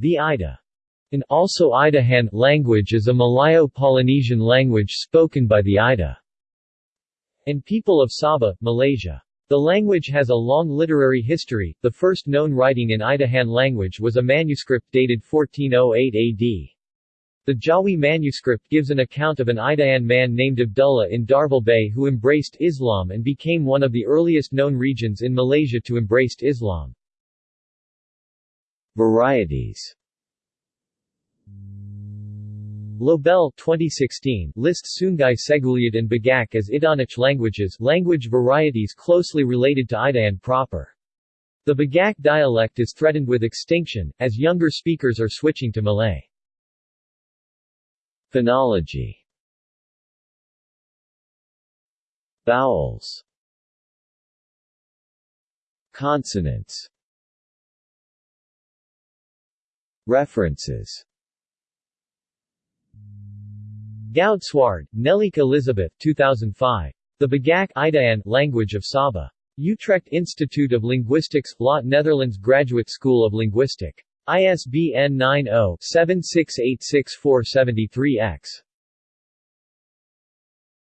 The Ida an also Idahan language is a Malayo-Polynesian language spoken by the Ida and people of Sabah, Malaysia. The language has a long literary history. The first known writing in Idahan language was a manuscript dated 1408 AD. The Jawi manuscript gives an account of an Idahan man named Abdullah in Darvel Bay who embraced Islam and became one of the earliest known regions in Malaysia to embrace Islam. Varieties Lobel 2016 lists Sungai Seguliat and Bagak as Idaanic languages language varieties closely related to Idahan proper. The Bagak dialect is threatened with extinction, as younger speakers are switching to Malay. Phonology Vowels Consonants References Goudswaard, Nelleke Elizabeth 2005. The Bagak Idaan Language of Sabah. Utrecht Institute of Linguistics, Lot Netherlands Graduate School of Linguistic. ISBN 90-7686-473-X.